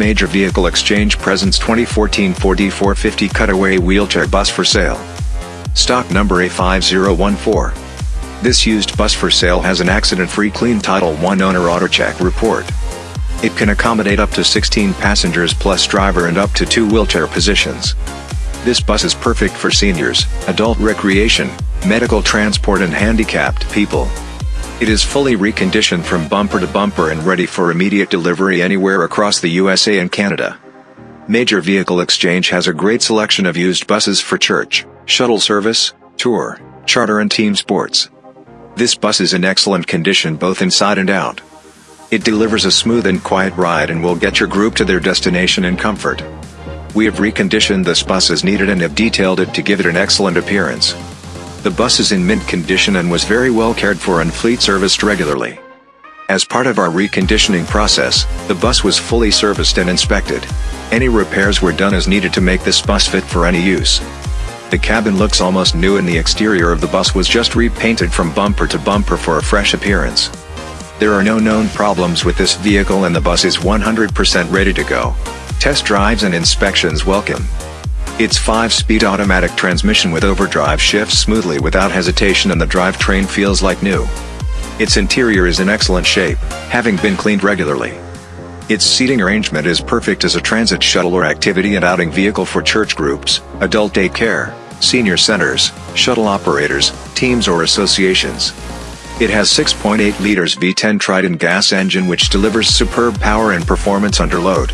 Major Vehicle Exchange presents 2014 Ford E450 Cutaway Wheelchair Bus for sale. Stock number A5014. This used bus for sale has an accident-free clean Title I owner AutoCheck report. It can accommodate up to 16 passengers plus driver and up to two wheelchair positions. This bus is perfect for seniors, adult recreation, medical transport and handicapped people. It is fully reconditioned from bumper to bumper and ready for immediate delivery anywhere across the USA and Canada. Major Vehicle Exchange has a great selection of used buses for church, shuttle service, tour, charter and team sports. This bus is in excellent condition both inside and out. It delivers a smooth and quiet ride and will get your group to their destination in comfort. We have reconditioned this bus as needed and have detailed it to give it an excellent appearance. The bus is in mint condition and was very well cared for and fleet serviced regularly. As part of our reconditioning process, the bus was fully serviced and inspected. Any repairs were done as needed to make this bus fit for any use. The cabin looks almost new and the exterior of the bus was just repainted from bumper to bumper for a fresh appearance. There are no known problems with this vehicle and the bus is 100% ready to go. Test drives and inspections welcome. Its 5-speed automatic transmission with overdrive shifts smoothly without hesitation and the drivetrain feels like new. Its interior is in excellent shape, having been cleaned regularly. Its seating arrangement is perfect as a transit shuttle or activity and outing vehicle for church groups, adult daycare, senior centers, shuttle operators, teams or associations. It has 6.8 liters V10 Triton gas engine which delivers superb power and performance under load.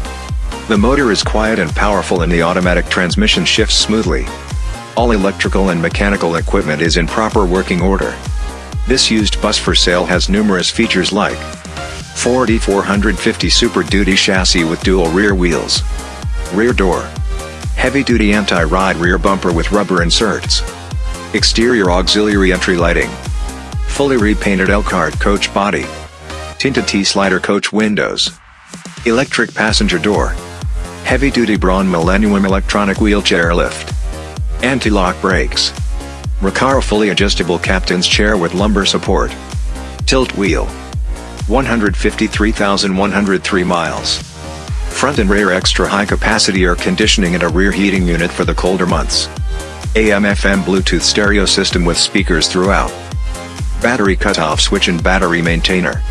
The motor is quiet and powerful and the automatic transmission shifts smoothly. All electrical and mechanical equipment is in proper working order. This used bus for sale has numerous features like Ford E450 Super Duty chassis with dual rear wheels, rear door, heavy-duty anti-ride rear bumper with rubber inserts, exterior auxiliary entry lighting, fully repainted Elkhart coach body, tinted T-slider coach windows, electric passenger door, heavy-duty Braun Millennium electronic wheelchair lift, anti-lock brakes, Recaro fully adjustable captain's chair with lumbar support, tilt wheel, 153,103 miles, front and rear extra high capacity air conditioning and a rear heating unit for the colder months, AM-FM Bluetooth stereo system with speakers throughout, battery cutoff switch and battery maintainer,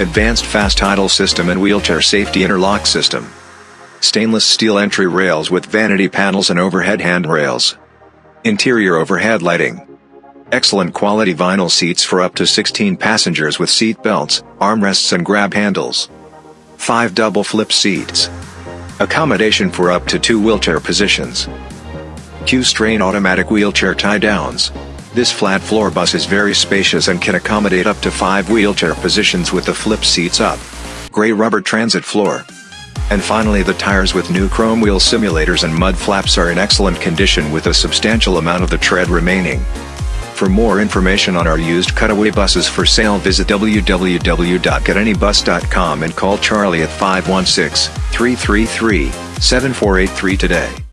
advanced fast idle system and wheelchair safety interlock system stainless steel entry rails with vanity panels and overhead handrails. Interior overhead lighting. Excellent quality vinyl seats for up to 16 passengers with seat belts, armrests and grab handles. 5 double flip seats. Accommodation for up to 2 wheelchair positions. Q'Straint automatic wheelchair tie-downs. This flat floor bus is very spacious and can accommodate up to 5 wheelchair positions with the flip seats up. Gray rubber transit floor. And finally the tires with new chrome wheel simulators and mud flaps are in excellent condition with a substantial amount of the tread remaining. For more information on our used cutaway buses for sale visit www.getanybus.com and call Charlie at 516-333-7483 today.